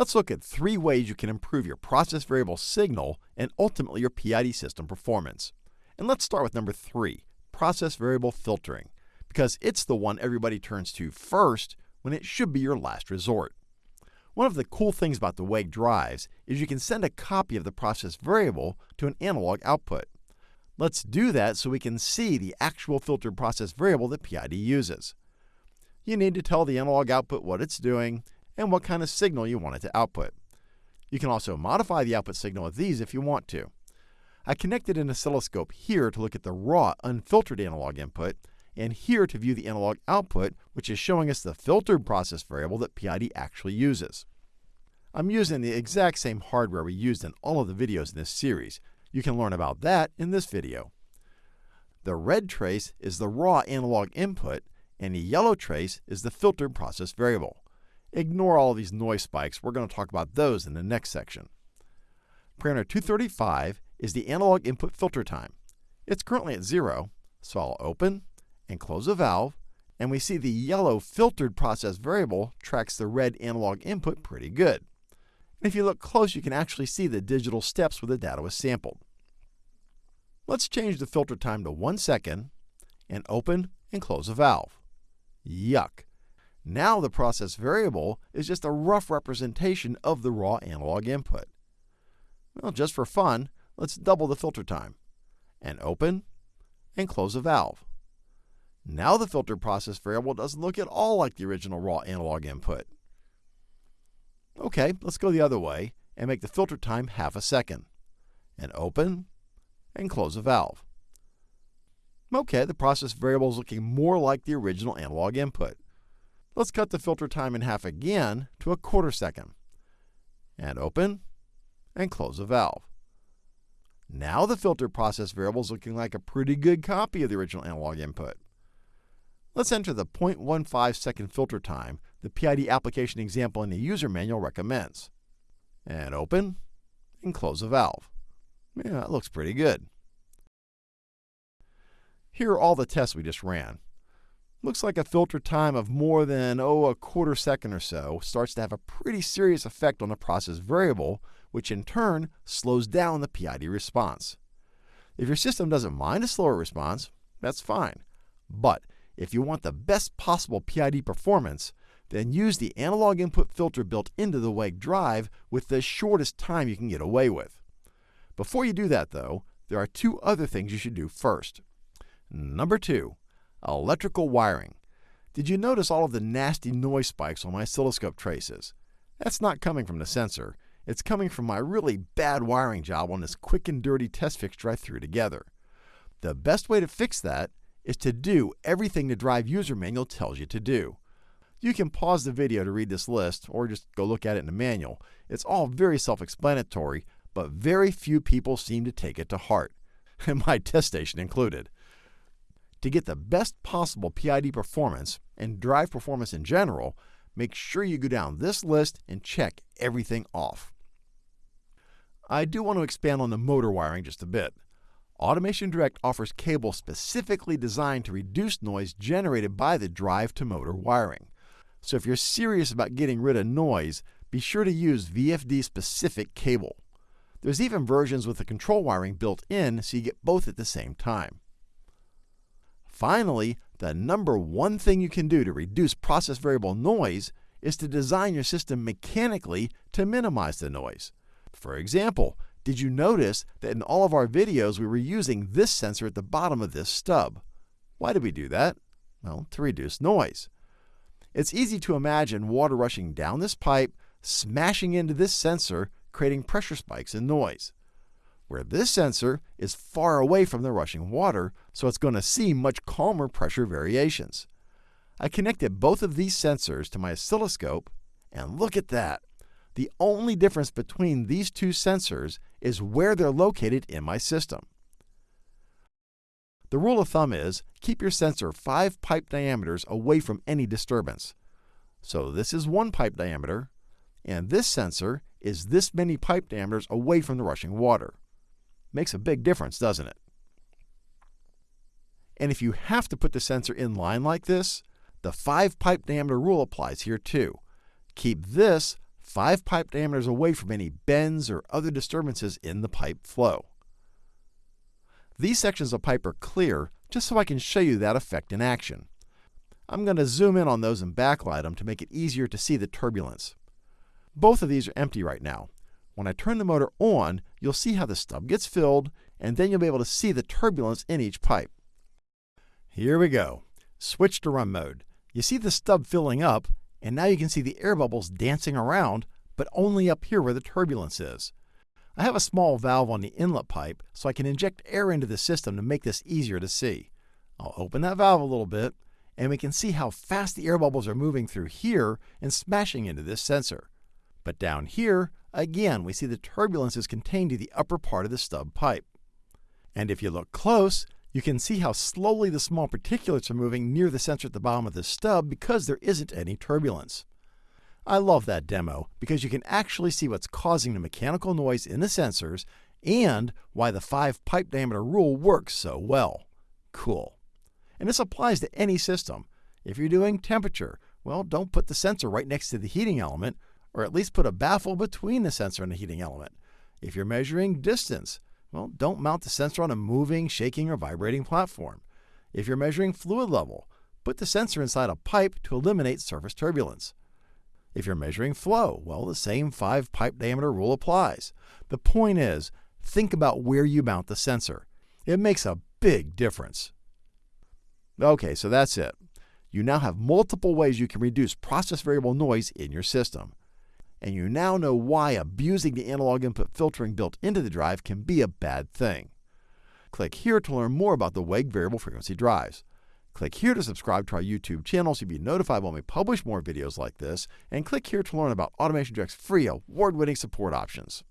Let's look at three ways you can improve your process variable signal and ultimately your PID system performance. And let's start with number three, process variable filtering, because it's the one everybody turns to first when it should be your last resort. One of the cool things about the WEG drives is you can send a copy of the process variable to an analog output. Let's do that so we can see the actual filtered process variable that PID uses. You need to tell the analog output what it's doing and what kind of signal you want it to output. You can also modify the output signal with these if you want to. I connected an oscilloscope here to look at the raw, unfiltered analog input, and here to view the analog output, which is showing us the filtered process variable that PID actually uses. I'm using the exact same hardware we used in all of the videos in this series. You can learn about that in this video. The red trace is the raw analog input, and the yellow trace is the filtered process variable. Ignore all these noise spikes. We're going to talk about those in the next section. Parameter 235 is the analog input filter time. It's currently at 0, so I'll open and close a valve, and we see the yellow filtered process variable tracks the red analog input pretty good. And if you look close, you can actually see the digital steps where the data was sampled. Let's change the filter time to 1 second and open and close a valve. Yuck! Now the process variable is just a rough representation of the raw analog input. Well, just for fun, let's double the filter time and open and close a valve. Now the filter process variable doesn't look at all like the original raw analog input. Okay, let's go the other way and make the filter time half a second. And open and close a valve. Okay, the process variable is looking more like the original analog input. Let's cut the filter time in half again to a quarter second. And open and close a valve. Now the filter process variable is looking like a pretty good copy of the original analog input. Let's enter the 0.15 second filter time the PID application example in the user manual recommends. And open and close the valve. Yeah, that looks pretty good. Here are all the tests we just ran. Looks like a filter time of more than, oh, a quarter second or so starts to have a pretty serious effect on the process variable, which in turn slows down the PID response. If your system doesn't mind a slower response, that's fine. But if you want the best possible PID performance, then use the analog input filter built into the WEG drive with the shortest time you can get away with. Before you do that, though, there are two other things you should do first. Number two, Electrical wiring. Did you notice all of the nasty noise spikes on my oscilloscope traces? That's not coming from the sensor. It's coming from my really bad wiring job on this quick and dirty test fixture I threw together. The best way to fix that is to do everything the Drive user manual tells you to do. You can pause the video to read this list or just go look at it in the manual. It's all very self-explanatory, but very few people seem to take it to heart, and my test station included. To get the best possible PID performance and drive performance in general, make sure you go down this list and check everything off. I do want to expand on the motor wiring just a bit. Automation Direct offers cables specifically designed to reduce noise generated by the drive to motor wiring. So if you're serious about getting rid of noise, be sure to use VFD specific cable. There's even versions with the control wiring built in so you get both at the same time. Finally, the number one thing you can do to reduce process variable noise is to design your system mechanically to minimize the noise. For example, did you notice that in all of our videos we were using this sensor at the bottom of this stub? Why did we do that? Well, to reduce noise. It's easy to imagine water rushing down this pipe, smashing into this sensor, creating pressure spikes and noise where this sensor is far away from the rushing water, so it's going to see much calmer pressure variations. I connected both of these sensors to my oscilloscope, and look at that. The only difference between these two sensors is where they're located in my system. The rule of thumb is keep your sensor 5 pipe diameters away from any disturbance. So this is one pipe diameter, and this sensor is this many pipe diameters away from the rushing water. Makes a big difference, doesn't it? And if you have to put the sensor in line like this, the 5 pipe diameter rule applies here too. Keep this 5 pipe diameters away from any bends or other disturbances in the pipe flow. These sections of pipe are clear just so I can show you that effect in action. I'm going to zoom in on those and backlight them to make it easier to see the turbulence. Both of these are empty right now. When I turn the motor on, you'll see how the stub gets filled, and then you'll be able to see the turbulence in each pipe. Here we go. Switch to run mode. You see the stub filling up, and now you can see the air bubbles dancing around, but only up here where the turbulence is. I have a small valve on the inlet pipe, so I can inject air into the system to make this easier to see. I'll open that valve a little bit, and we can see how fast the air bubbles are moving through here and smashing into this sensor. But down here, again, we see the turbulence is contained to the upper part of the stub pipe. And if you look close, you can see how slowly the small particulates are moving near the sensor at the bottom of the stub because there isn't any turbulence. I love that demo because you can actually see what's causing the mechanical noise in the sensors and why the 5 pipe diameter rule works so well. Cool. And this applies to any system. If you're doing temperature, well, don't put the sensor right next to the heating element, or at least put a baffle between the sensor and the heating element. If you're measuring distance, well, don't mount the sensor on a moving, shaking, or vibrating platform. If you're measuring fluid level, put the sensor inside a pipe to eliminate surface turbulence. If you're measuring flow, well, the same 5 pipe diameter rule applies. The point is, think about where you mount the sensor. It makes a big difference. Okay, so that's it. You now have multiple ways you can reduce process variable noise in your system. And you now know why abusing the analog input filtering built into the drive can be a bad thing. Click here to learn more about the WEG variable frequency drives. Click here to subscribe to our YouTube channel so you'll be notified when we publish more videos like this, and click here to learn about AutomationDirect's free award-winning support options.